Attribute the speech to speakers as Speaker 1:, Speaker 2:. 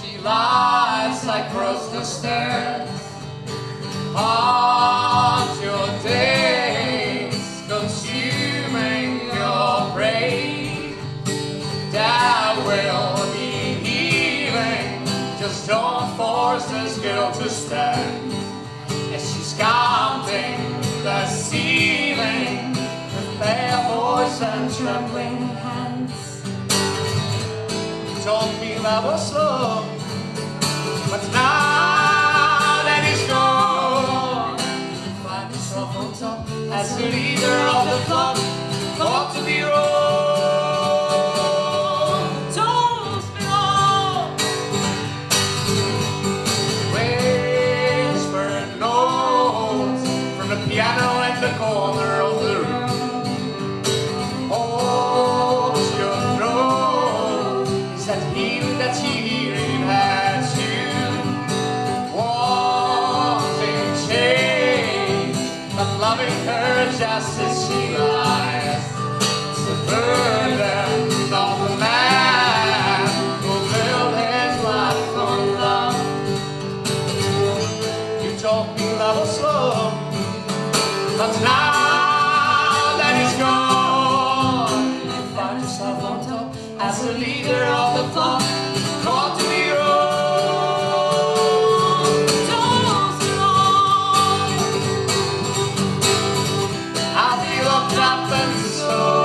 Speaker 1: She lies across the stairs. Your days, consuming your brain. Will be healing. Just don't force this girl to stand. Pale and trembling hands. Told me love was slow, but now that it's gone, you find yourself on top as the leader of the flock, thought to be wrong. Don't be wrong. Whispered notes from the piano in the corner her just as she lies. The man his life on love. You me love slow, but now that it's gone, the leader of the flock. Called to be wrong.